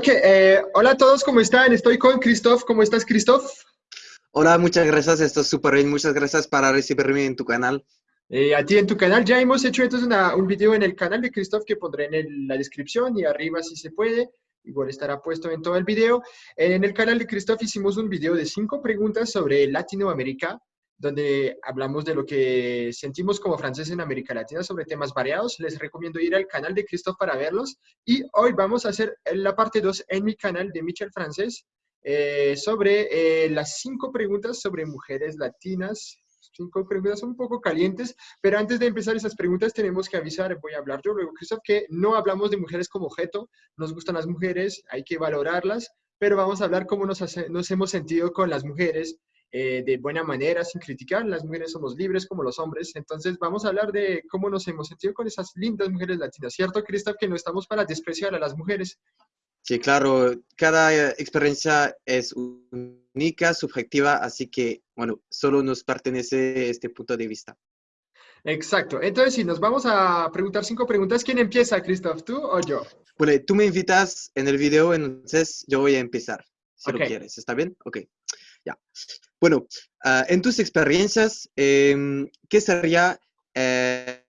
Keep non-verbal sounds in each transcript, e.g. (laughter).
Ok, eh, hola a todos, ¿cómo están? Estoy con Christoph. ¿Cómo estás, Christoph? Hola, muchas gracias. Estoy súper bien. Muchas gracias para recibirme en tu canal. Eh, a ti en tu canal. Ya hemos hecho entonces un video en el canal de Christoph que pondré en la descripción y arriba si se puede. Igual estará puesto en todo el video. En el canal de Christoph hicimos un video de cinco preguntas sobre Latinoamérica donde hablamos de lo que sentimos como franceses en América Latina sobre temas variados. Les recomiendo ir al canal de Christophe para verlos. Y hoy vamos a hacer la parte 2 en mi canal de Michel Francés eh, sobre eh, las cinco preguntas sobre mujeres latinas. Cinco preguntas un poco calientes, pero antes de empezar esas preguntas tenemos que avisar, voy a hablar yo luego, Christophe, que no hablamos de mujeres como objeto, nos gustan las mujeres, hay que valorarlas, pero vamos a hablar cómo nos, nos hemos sentido con las mujeres, eh, de buena manera, sin criticar. Las mujeres somos libres como los hombres. Entonces vamos a hablar de cómo nos hemos sentido con esas lindas mujeres latinas. ¿Cierto, Cristal, que no estamos para despreciar a las mujeres? Sí, claro. Cada experiencia es única, subjetiva, así que, bueno, solo nos pertenece este punto de vista. Exacto. Entonces, si nos vamos a preguntar cinco preguntas, ¿quién empieza, Christoph? ¿Tú o yo? Bueno, tú me invitas en el video, entonces yo voy a empezar, si lo quieres. ¿Está bien? Ok. Ya. Bueno, ah, en tus experiencias, em, ¿qué sería eh,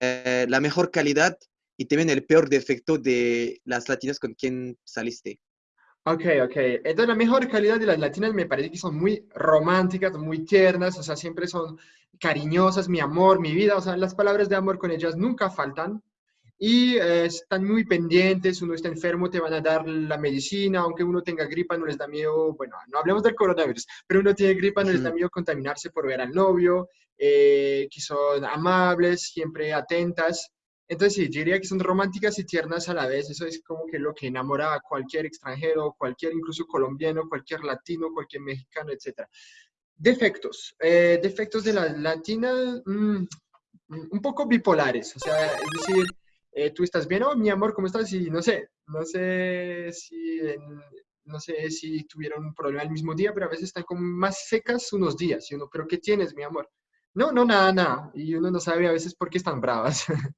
eh, la mejor calidad y también el peor defecto de las latinas con quien saliste? Ok, ok. Entonces, la mejor calidad de las latinas me parece que son muy románticas, muy tiernas, o sea, siempre son cariñosas, mi amor, mi vida, o sea, las palabras de amor con ellas nunca faltan y eh, están muy pendientes, uno está enfermo, te van a dar la medicina, aunque uno tenga gripa, no les da miedo, bueno, no hablemos del coronavirus, pero uno tiene gripa, no les da miedo contaminarse por ver al novio, eh, que son amables, siempre atentas. Entonces sí, yo diría que son románticas y tiernas a la vez, eso es como que lo que enamora a cualquier extranjero, cualquier incluso colombiano, cualquier latino, cualquier mexicano, etc. Defectos. Eh, defectos de las latinas, mm, un poco bipolares, o sea, es decir, eh, tú estás bien, oh, mi amor, ¿cómo estás? Y no sé, no sé si, no sé si tuvieron un problema el mismo día, pero a veces están como más secas unos días. Y uno, ¿pero qué tienes, mi amor? No, no, nada, nada. Y uno no sabe a veces por qué están bravas. (laughs)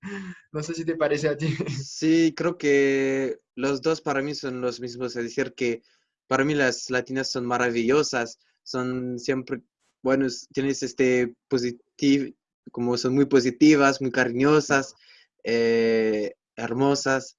no sé si te parece a ti. Sí, creo que los dos para mí son los mismos. Es decir, que para mí las latinas son maravillosas, son siempre, bueno, tienes este positivo, como son muy positivas, muy cariñosas, eh, hermosas,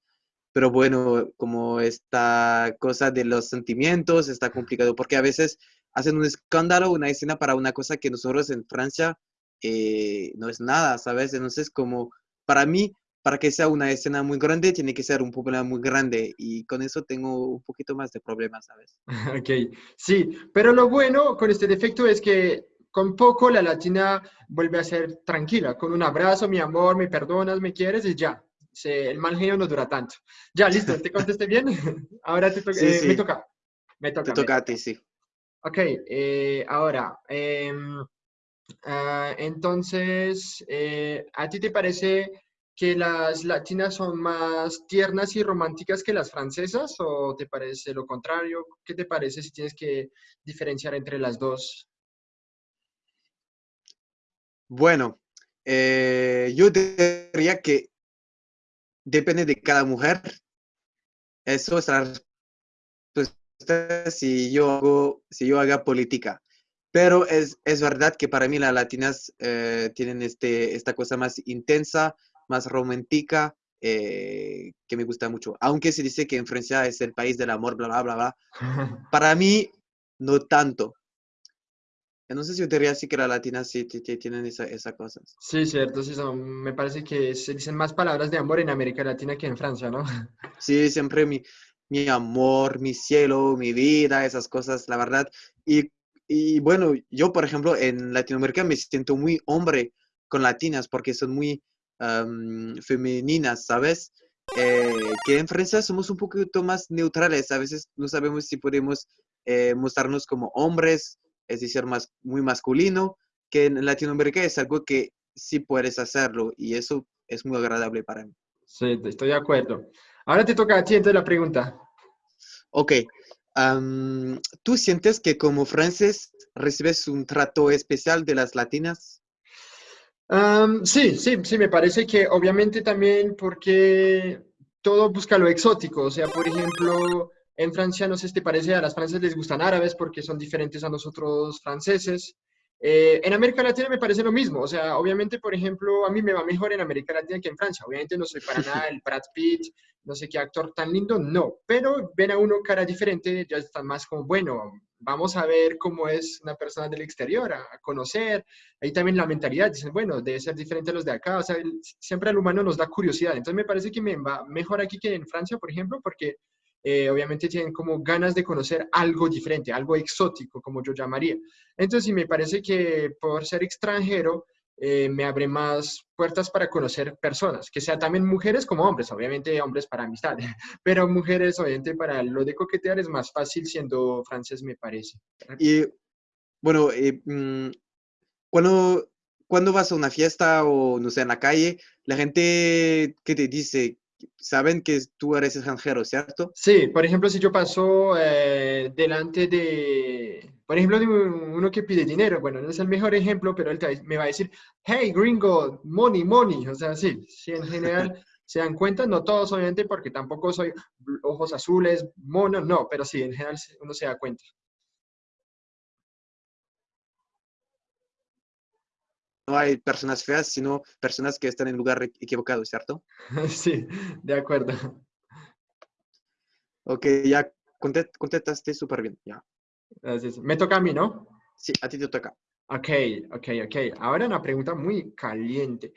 pero bueno, como esta cosa de los sentimientos está complicado, porque a veces hacen un escándalo, una escena para una cosa que nosotros en Francia eh, no es nada, ¿sabes? Entonces, como para mí, para que sea una escena muy grande, tiene que ser un problema muy grande y con eso tengo un poquito más de problemas, ¿sabes? (laughs) Ok, sí, pero lo bueno con este defecto es que con poco la latina vuelve a ser tranquila, con un abrazo, mi amor, me perdonas, me quieres y ya. el mal genio no dura tanto. Ya, listo, ¿te contesté bien? (laughs) ahora te eh, me toca. Me toca. Te toca a ti, sí. Ok, eh, ahora, em, ah, entonces, eh, ¿a ti te parece que las latinas son más tiernas y románticas que las francesas o te parece lo contrario? ¿Qué te parece si tienes que diferenciar entre las dos? Bueno, eh, yo diría que depende de cada mujer. Eso es la respuesta si yo hago, si yo haga política. Pero es, verdad que para mí las latinas eh, tienen este, esta cosa más intensa, más romántica, eh, que me gusta mucho. Aunque se dice que en Francia es el país del amor, bla, bla, bla, bla. (laughs) Para mí, no tanto. No sé si diría así que las latinas sí tienen esa, esa cosa. Sí, cierto, sí son, me parece que se dicen más palabras de amor en América Latina que en Francia, ¿no? (laughs) Sí, siempre mi, mi amor, mi cielo, mi vida, esas cosas, la verdad. Y, y bueno, yo, por ejemplo, en Latinoamérica me siento muy hombre con latinas porque son muy femeninas, ¿sabes? Eh, que en Francia somos un poquito más neutrales, a veces no sabemos si podemos eh, mostrarnos como hombres es decir, más, muy masculino, que en Latinoamérica es algo que sí puedes hacerlo y eso es muy agradable para mí. Sí, estoy de acuerdo. Ahora te toca a ti entonces la pregunta. Ok. ¿Tú sientes que como francés recibes un trato especial de las latinas? sí, sí, sí, me parece que obviamente también porque todo busca lo exótico. O sea, por ejemplo, en Francia, no sé si te parece, a las francesas les gustan árabes porque son diferentes a nosotros franceses. Eh, en América Latina me parece lo mismo, o sea, obviamente, por ejemplo, a mí me va mejor en América Latina que en Francia. Obviamente no soy para (laughs) nada el Brad Pitt, no sé qué actor tan lindo, no, pero ven a uno cara diferente, ya están más como, bueno, vamos a ver cómo es una persona del exterior, a, conocer. Ahí también la mentalidad, dicen, bueno, debe ser diferente a los de acá, o sea, siempre al humano nos da curiosidad. Entonces me parece que me va mejor aquí que en Francia, por ejemplo, porque eh, obviamente tienen como ganas de conocer algo diferente, algo exótico, como yo llamaría. Entonces, me parece que por ser extranjero, eh, me abre más puertas para conocer personas, que sean también mujeres como hombres, obviamente hombres para amistad, (laughs) pero mujeres, obviamente para lo de coquetear es más fácil siendo francés, me parece. Y bueno, eh, mm, cuando, cuando vas a una fiesta o no sé, en la calle, la gente que te dice, saben que tú eres extranjero, ¿cierto? Sí, por ejemplo, si yo paso eh, delante de, por ejemplo, de uno que pide dinero, bueno, no es el mejor ejemplo, pero él me va a decir, hey, gringo, money, money, o sea, sí, sí, en general (laughs) se dan cuenta, no todos obviamente, porque tampoco soy ojos azules, mono, no, pero sí, en general uno se da cuenta. No hay personas feas, sino personas que están en lugar equivocado, ¿cierto? (laughs) Sí, de acuerdo. Ok, ya contestaste súper bien, ya. Me toca a mí, ¿no? Sí, a ti te toca. Ok, ok, ok. Ahora una pregunta muy caliente.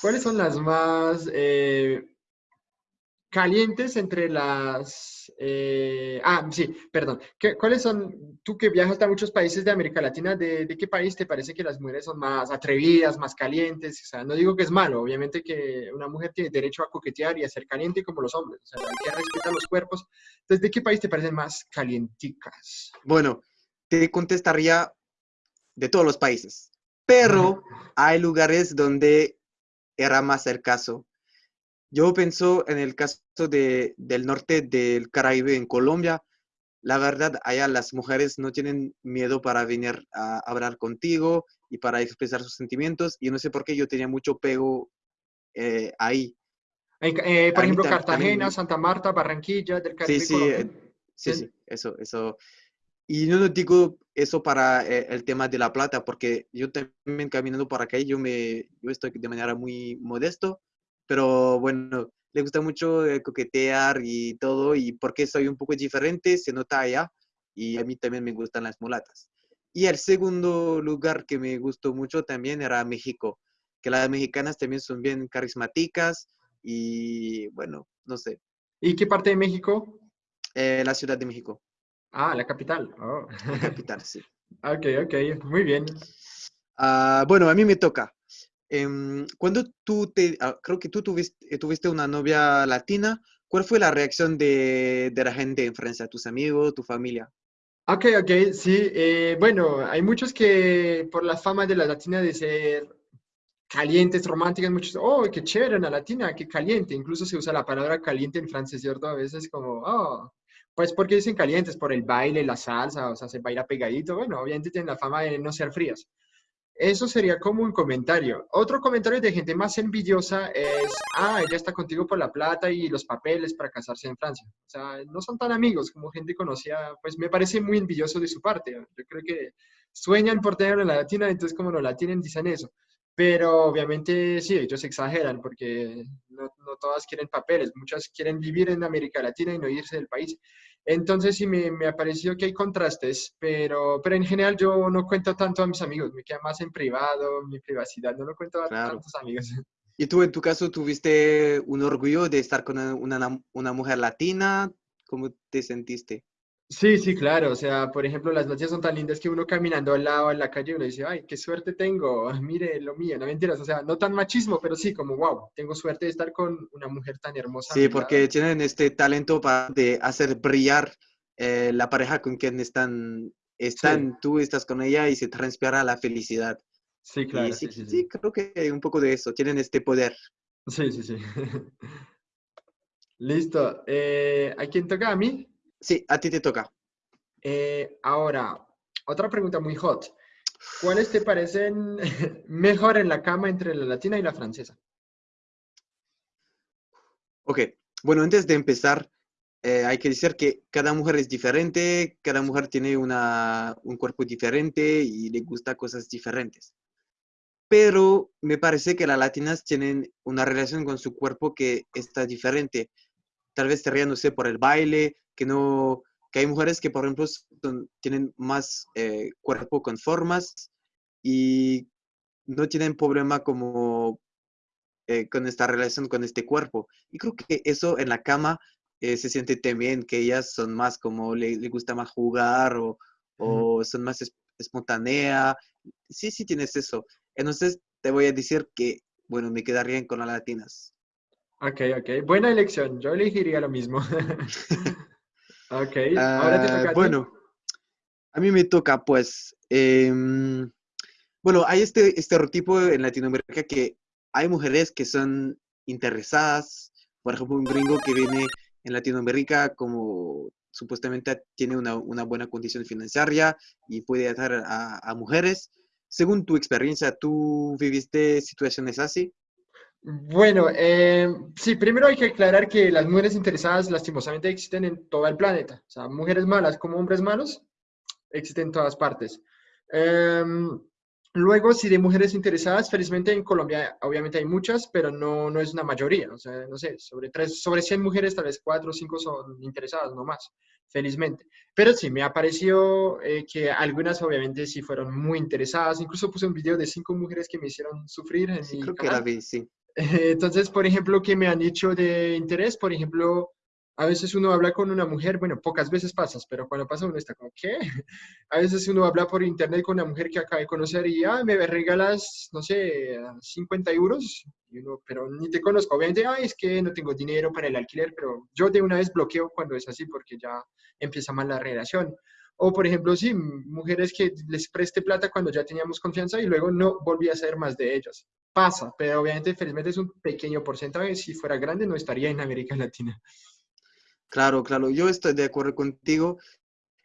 ¿Cuáles son las más eh, calientes entre las... Eh, ah, sí, perdón. ¿Cuáles son, tú que viajas a muchos países de América Latina, ¿de, qué país te parece que las mujeres son más atrevidas, más calientes? O sea, no digo que es malo, obviamente que una mujer tiene derecho a coquetear y a ser caliente como los hombres. O sea, hay que respetar los cuerpos. Entonces, ¿de qué país te parecen más calienticas? Bueno, te contestaría de todos los países, pero hay lugares donde era más el caso yo pienso en el caso de, del norte del Caribe, en Colombia, la verdad, allá las mujeres no tienen miedo para venir a hablar contigo y para expresar sus sentimientos. Y no sé por qué yo tenía mucho pego eh, ahí. Eh, por ejemplo, Cartagena, Santa Marta, Barranquilla, del Caribe. Sí, sí, eh, sí, sí, eso, eso. Y no digo eso para el tema de la plata, porque yo también caminando por acá, yo, me, yo estoy de manera muy modesto pero bueno, le gusta mucho eh, coquetear y todo, y porque soy un poco diferente, se nota allá, y a mí también me gustan las mulatas. Y el segundo lugar que me gustó mucho también era México, que las mexicanas también son bien carismáticas y bueno, no sé. ¿Y qué parte de México? Eh, la Ciudad de México. Ah, la capital. Oh. La capital, (laughs) sí. ok, ok, muy bien. Ah, bueno, a mí me toca. Em, cuando tú te, ah, creo que tú tuviste, eh, tuviste una novia latina, ¿cuál fue la reacción de, de la gente en Francia, tus amigos, tu familia? Ok, ok, sí. Eh, bueno, hay muchos que por la fama de la latina de ser calientes, románticas, muchos, oh, qué chévere una latina, qué caliente. Incluso se usa la palabra caliente en francés, ¿cierto? A veces como, oh, pues porque dicen calientes, por el baile, la salsa, o sea, se baila pegadito. Bueno, obviamente tienen la fama de no ser frías. Eso sería como un comentario. Otro comentario de gente más envidiosa es, ah, ella está contigo por la plata y los papeles para casarse en Francia. O sea, no son tan amigos como gente conocida, pues me parece muy envidioso de su parte. Yo creo que sueñan por tener la latina, entonces como no la tienen, dicen eso. Pero obviamente sí, ellos exageran porque no todas quieren papeles, muchas quieren vivir en América Latina y no irse del país. Entonces sí me, me ha parecido que hay contrastes, pero, pero en general yo no cuento tanto a mis amigos, me queda más en privado, mi privacidad, no lo cuento a tantos amigos. (laughs) ¿Y tú en tu caso tuviste un orgullo de estar con una, una mujer latina? ¿Cómo te sentiste? Sí, sí, claro. O sea, por ejemplo, las noches son tan lindas que uno caminando al lado en la calle uno dice, ay, qué suerte tengo, (laughs) mire lo mío, no mentiras. O sea, no tan machismo, pero sí, como, wow, tengo suerte de estar con una mujer tan hermosa. Sí, porque tienen este talento para de hacer brillar eh, la pareja con quien están, están tú estás con ella y se transpira la felicidad. Sí, claro. Sí, sí, creo que hay un poco de eso, tienen este poder. Sí, sí, sí. (laughs) Listo. Eh, ¿A quién toca? ¿A mí? Sí, a ti te toca. Eh, ahora, otra pregunta muy hot. ¿Cuáles te parecen (laughs) mejor en la cama entre la latina y la francesa? Ok, Bueno, antes de empezar, eh, hay que decir que cada mujer es diferente, cada mujer tiene una, un cuerpo diferente y le gusta cosas diferentes. Pero me parece que las latinas tienen una relación con su cuerpo que está diferente. Tal vez no sé, por el baile, que no, que hay mujeres que, por ejemplo, tienen más eh, cuerpo con formas y no tienen problema como eh, con esta relación con este cuerpo. Y creo que eso en la cama eh, se siente también, que ellas son más como, le, gusta más jugar o, o son más espontánea. Sí, sí tienes eso. Entonces te voy a decir que, bueno, me quedaría con las latinas. Ok, ok. Buena elección. Yo elegiría lo mismo. (laughs) ok. Ahora te toca. A bueno, a mí me toca, pues. Em, bueno, hay este estereotipo en Latinoamérica que hay mujeres que son interesadas. Por ejemplo, un gringo que viene en Latinoamérica como supuestamente tiene una, buena condición financiera y puede atar a, mujeres. Según tu experiencia, ¿tú viviste situaciones así? Bueno, eh, sí, primero hay que aclarar que las mujeres interesadas lastimosamente existen en todo el planeta. O sea, mujeres malas como hombres malos existen en todas partes. Em, Luego, si de mujeres interesadas, felizmente en Colombia obviamente hay muchas, pero no, no es una mayoría. O sea, no sé, sobre, tres, sobre 100 mujeres, tal vez 4 o 5 son interesadas, no más, felizmente. Pero sí, me ha parecido eh, que algunas obviamente sí fueron muy interesadas. Incluso puse un video de 5 mujeres que me hicieron sufrir. En sí, creo que la vi, sí. Entonces, por ejemplo, que me han dicho de interés, por ejemplo, a veces uno habla con una mujer, bueno, pocas veces pasas, pero cuando pasa uno está como, ¿qué? (laughs) A veces uno habla por internet con una mujer que acaba de conocer y, ah, me regalas, no sé, 50 euros, y uno, pero ni te conozco. Obviamente, ah, es que no tengo dinero para el alquiler, pero yo de una vez bloqueo cuando es así porque ya empieza mal la relación. O, por ejemplo, sí, mujeres que les preste plata cuando ya teníamos confianza y luego no volví a ser más de ellas. Pasa, pero obviamente, felizmente es un pequeño porcentaje. Si fuera grande, no estaría en América Latina. Claro, claro, yo estoy de acuerdo contigo.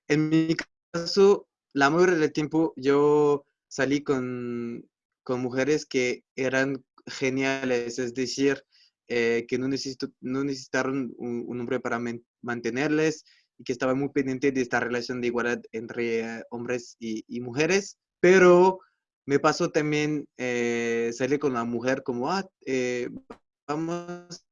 En mi caso, la mayoría del tiempo yo salí con, mujeres que eran geniales, es decir, eh, que no, necesito, no necesitaron un, hombre para mantenerles y que estaban muy pendientes de esta relación de igualdad entre hombres y, mujeres, pero me pasó también eh, salir con una mujer como, ah, eh, vamos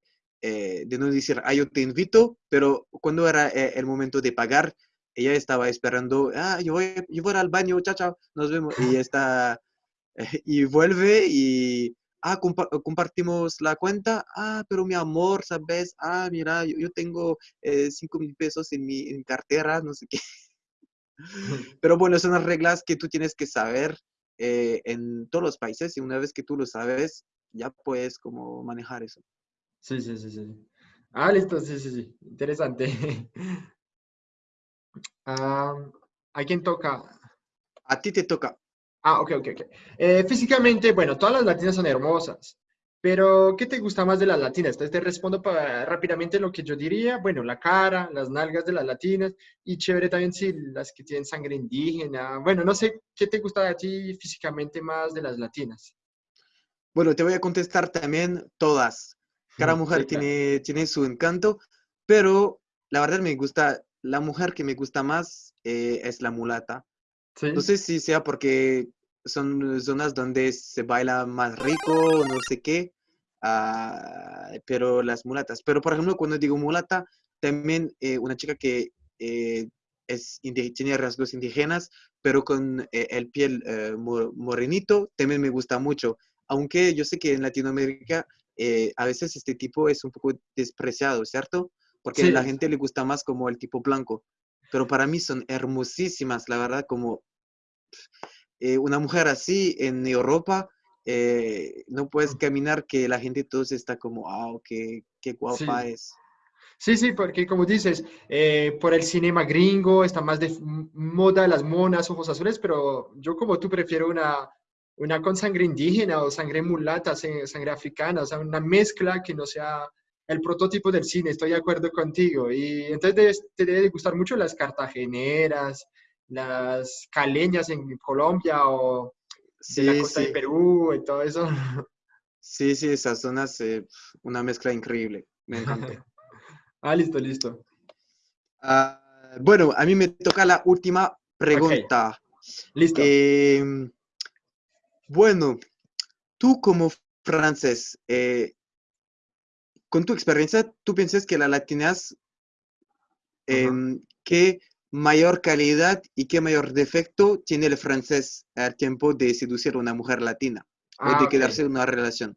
eh, de no decir, ah, yo te invito, pero cuando era el momento de pagar, ella estaba esperando, ah, yo voy, yo voy al baño, chao, chao, nos vemos. Y (laughs) está, (laughs) y vuelve y, ah, compartimos la cuenta, ah, pero mi amor, ¿sabes? Ah, mira, yo, tengo eh, cinco mil pesos en mi cartera, no sé qué. (laughs) Pero bueno, son las reglas que tú tienes que saber en todos los países y una vez que tú lo sabes, ya puedes como manejar eso. Sí, sí, sí, sí. Ah, listo, sí, sí, sí. Interesante. (laughs) ¿A quién toca? A ti te toca. Ah, ok, ok, ok. Eh, físicamente, bueno, todas las latinas son hermosas, pero ¿qué te gusta más de las latinas? Entonces te respondo para, rápidamente lo que yo diría. Bueno, la cara, las nalgas de las latinas y chévere también si las que tienen sangre indígena. Bueno, no sé, ¿qué te gusta de ti físicamente más de las latinas? Bueno, te voy a contestar también todas. Cada mujer tiene, tiene su encanto, pero la verdad me gusta, la mujer que me gusta más eh, es la mulata. No sé si sea porque son zonas donde se baila más rico, no sé qué, ah, pero las mulatas. Pero por ejemplo, cuando digo mulata, también eh, una chica que eh, es, tiene rasgos indígenas, pero con el piel morenito, también me gusta mucho. Aunque yo sé que en Latinoamérica eh, a veces este tipo es un poco despreciado, ¿cierto? Porque a la gente le gusta más como el tipo blanco. Pero para mí son hermosísimas, la verdad, como eh, una mujer así en Europa, eh, no puedes caminar que la gente todos está como, wow, qué, qué guapa es. Sí, sí, porque como dices, por el cinema gringo está más de moda las monas, ojos azules, pero yo como tú prefiero una, una con sangre indígena o sangre mulata, sangre africana, o sea, una mezcla que no sea el prototipo del cine, estoy de acuerdo contigo. Y entonces te debe gustar mucho las cartageneras, las caleñas en Colombia o de la costa de Perú y todo eso. Sí, sí, esas zonas, eh, una mezcla increíble, me encanta. (laughs) Ah, listo, listo. Ah, bueno, a mí me toca la última pregunta. Listo. Em, bueno, tú como francés, eh, con tu experiencia, ¿tú piensas que la latinas, em, qué mayor calidad y qué mayor defecto tiene el francés al tiempo de seducir a una mujer latina o Ah, de ok. quedarse en una relación?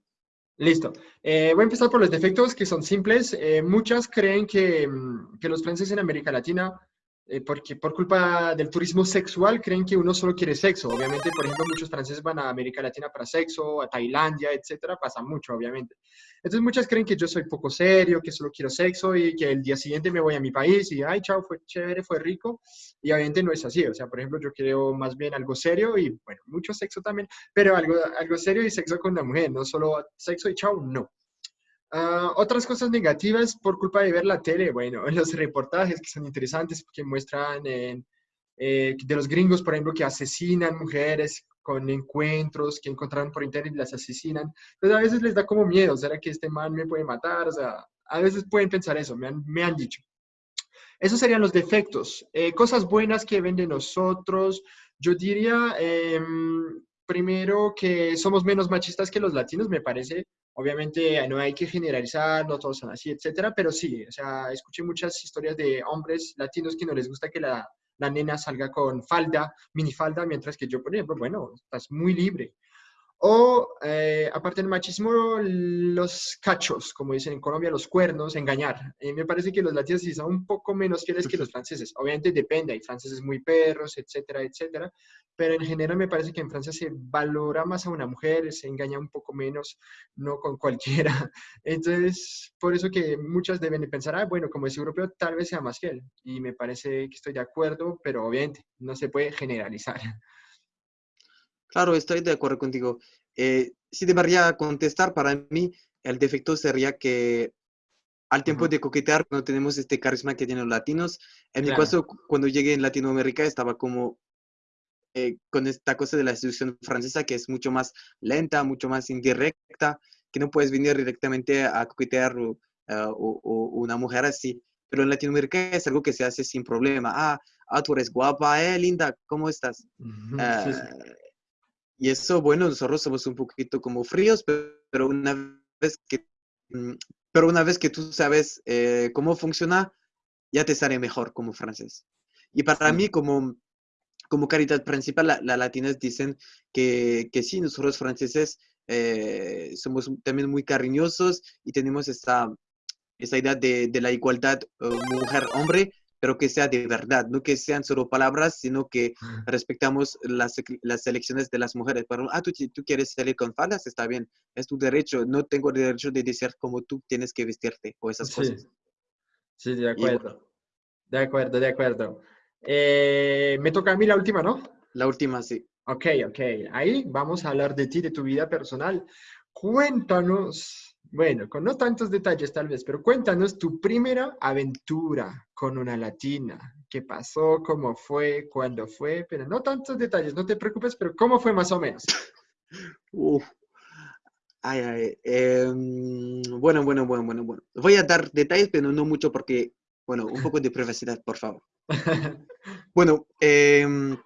Listo. Eh, voy a empezar por los defectos que son simples. Eh, muchas creen que, mm, que los franceses en América Latina, eh, porque por culpa del turismo sexual, creen que uno solo quiere sexo. Obviamente, por ejemplo, muchos franceses van a América Latina para sexo, a Tailandia, etcétera. Pasa mucho, obviamente. Entonces, muchas creen que yo soy poco serio, que solo quiero sexo y que el día siguiente me voy a mi país y, ay, chao, fue chévere, fue rico. Y obviamente no es así. O sea, por ejemplo, yo quiero más bien algo serio y, bueno, mucho sexo también pero algo, algo serio y sexo con la mujer, no solo sexo y chao, no. Ah, otras cosas negativas por culpa de ver la tele, bueno, (laughs) los reportajes que son interesantes, que muestran eh, de los gringos, por ejemplo, que asesinan mujeres con encuentros que encontraron por internet y las asesinan. Entonces a veces les da como miedo, ¿será que este man me puede matar? O sea, a veces pueden pensar eso, me han, me han dicho. Esos serían los defectos. Eh, cosas buenas que ven de nosotros, yo diría, em, primero que somos menos machistas que los latinos, me parece. Obviamente no hay que generalizar, no todos son así, etcétera, pero sí, o sea, escuché muchas historias de hombres latinos que no les gusta que la, la nena salga con falda, minifalda, mientras que yo, por ejemplo, bueno, estás muy libre. O, eh, aparte del machismo, los cachos, como dicen en Colombia, los cuernos, engañar. Eh, me parece que los latinos sí son un poco menos fieles que los franceses. Obviamente depende, hay franceses muy perros, etcétera, etcétera. Pero en general me parece que en Francia se valora más a una mujer, se engaña un poco menos, no con cualquiera. (laughs) Entonces, por eso que muchas deben de pensar, ah, bueno, como es europeo, tal vez sea más fiel. Y me parece que estoy de acuerdo, pero obviamente no se puede generalizar. Claro, estoy de acuerdo contigo. Eh, si debería contestar, para mí el defecto sería que al tiempo Ajá, de coquetear no tenemos este carisma que tienen los latinos. En mi claro. caso, cu- cuando llegué en Latinoamérica estaba como eh, con esta cosa de la seducción francesa que es mucho más lenta, mucho más indirecta, que no puedes venir directamente a coquetear o, ah, o- o una mujer así. Pero en Latinoamérica es algo que se hace sin problema. Ah, ah, tú eres guapa, eh, linda, ¿cómo estás? Ujú, Sí, Ah, sí. Y eso, bueno, nosotros somos un poquito como fríos, pe- pero una vez que, mm, pero una vez que tú sabes eh, cómo funciona, ya te sale mejor como francés. Y para Sí. mí, como, como caridad principal, la, la latinas dicen que, que sí, nosotros franceses eh, somos también muy cariñosos y tenemos esta, esa idea de, de la igualdad eh, mujer-hombre, pero que sea de verdad, no que sean solo palabras, sino que respetamos las, las elecciones de las mujeres. Pero, ah, tú, tú quieres salir con faldas, está bien, es tu derecho, no tengo el derecho de decir cómo tú tienes que vestirte o esas Sí, cosas. sí, de bueno, acuerdo. De acuerdo, de acuerdo. Eh, me toca a mí la última, ¿no? la última sí. Ok, ok. Ahí vamos a hablar de ti, de tu vida personal. Cuéntanos, bueno, con no tantos detalles tal vez, pero cuéntanos tu primera aventura con una latina. ¿Qué pasó? ¿Cómo fue? ¿Cuándo fue? Pero no tantos detalles, no te preocupes, pero ¿cómo fue más o menos? Uf, ay, ay, em, bueno, bueno, bueno, bueno, bueno. Voy a dar detalles, pero no mucho porque, bueno, un poco de privacidad, por favor. (laughs) Bueno, em,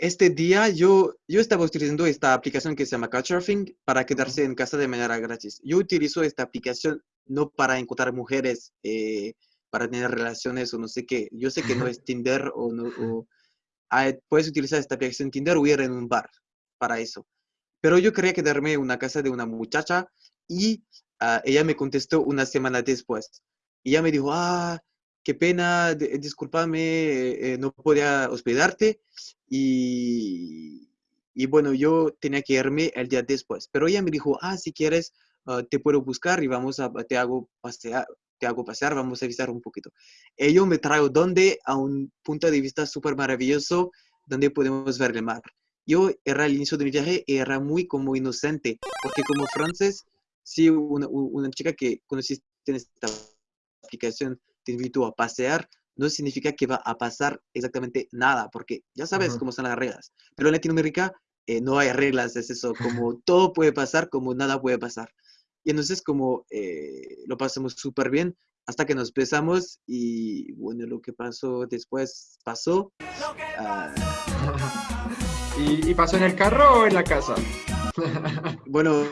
este día yo, yo estaba utilizando esta aplicación que se llama Couchsurfing para quedarse en casa de manera gratis. Yo utilizo esta aplicación no para encontrar mujeres, eh, para tener relaciones o no sé qué. Yo sé que no es Tinder o no, o, ah, puedes utilizar esta aplicación Tinder o ir en un bar para eso. Pero yo quería quedarme en una casa de una muchacha y ah, ella me contestó una semana después. Y ella me dijo, ah, qué pena, discúlpame, eh, eh, no podía hospedarte. Y, y bueno, yo tenía que irme el día después. Pero ella me dijo, ah, si quieres, ah, te puedo buscar y vamos a, te hago pasear, te hago pasear, vamos a visitar un poquito. Ello me trajo donde a un punto de vista súper maravilloso donde podemos ver el mar yo era el inicio de mi viaje y era muy como inocente, porque como francés, si una, una chica que conociste en esta aplicación te invitó a pasear, no significa que va a pasar exactamente nada, porque ya sabes cómo son las reglas. Pero en Latinoamérica eh, no hay reglas, es eso, como (laughs) todo puede pasar, como nada puede pasar. Y entonces como eh, lo pasamos súper bien, hasta que nos besamos y bueno, lo que pasó después pasó. Ah, (laughs) ¿Y, ¿Y pasó en el carro o en la casa? (laughs) bueno,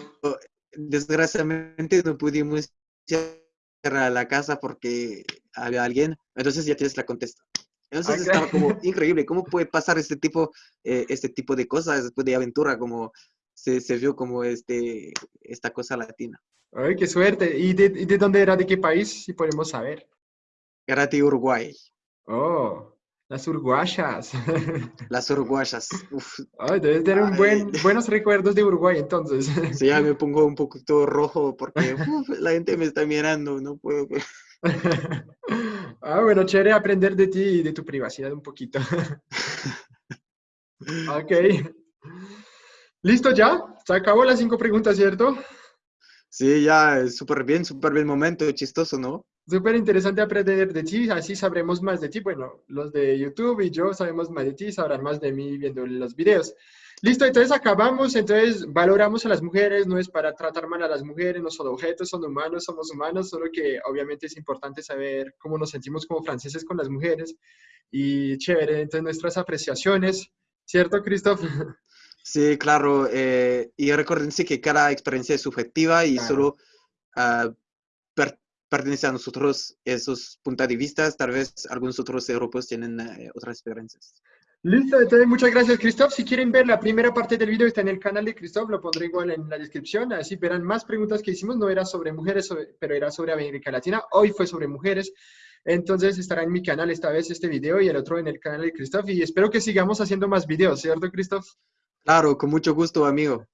desgraciadamente no pudimos ir a la casa porque había alguien, entonces ya tienes la contesta. Entonces estaba como (laughs) increíble, ¿cómo puede pasar este tipo, eh, este tipo de cosas después de aventura? Como se, se, vio como este, esta cosa latina. Ay, qué suerte. ¿Y de, ¿Y de, dónde era? ¿De qué país? Si podemos saber. Era de Uruguay. Oh, las uruguayas. (laughs) Las uruguayas. Uf. Ay, debes tener un buen, buenos recuerdos de Uruguay entonces. Sí, ya me (laughs) pongo un poquito rojo porque uf, la gente me está mirando, no puedo. (laughs) ah, bueno, chévere aprender de ti y de tu privacidad un poquito. (laughs) ok. ¿Listo ya? Se acabó las cinco preguntas, ¿cierto? Sí, ya, súper bien, súper bien momento, chistoso, ¿no? Súper interesante aprender de ti, así sabremos más de ti. Bueno, los de YouTube y yo sabemos más de ti, sabrán más de mí viendo los videos. Listo, entonces acabamos, entonces valoramos a las mujeres, no es para tratar mal a las mujeres, no son objetos, son humanos, somos humanos, solo que obviamente es importante saber cómo nos sentimos como franceses con las mujeres. Y chévere, entonces nuestras apreciaciones, ¿cierto, Christoph? (laughs) Sí, claro. Eh, y recuérdense que cada experiencia es subjetiva y claro. solo uh, per pertenece a nosotros esos puntos de vista. Tal vez algunos otros europeos tienen uh, otras experiencias. Listo, entonces muchas gracias, Christoph. Si quieren ver la primera parte del video, está en el canal de Christoph, lo pondré igual en la descripción. Así verán más preguntas que hicimos. No era sobre mujeres, pero era sobre América Latina. Hoy fue sobre mujeres. Entonces estará en mi canal esta vez este video y el otro en el canal de Christoph. Y espero que sigamos haciendo más videos, ¿cierto, Christoph? Claro, con mucho gusto, amigo.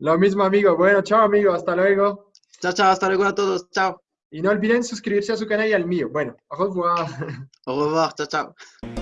Lo mismo, amigo. Bueno, chao, amigo. Hasta luego. Chao, chao. Hasta luego a todos. Chao. Y no olviden suscribirse a su canal y al mío. Bueno, au revoir. Au revoir. Chao, chao.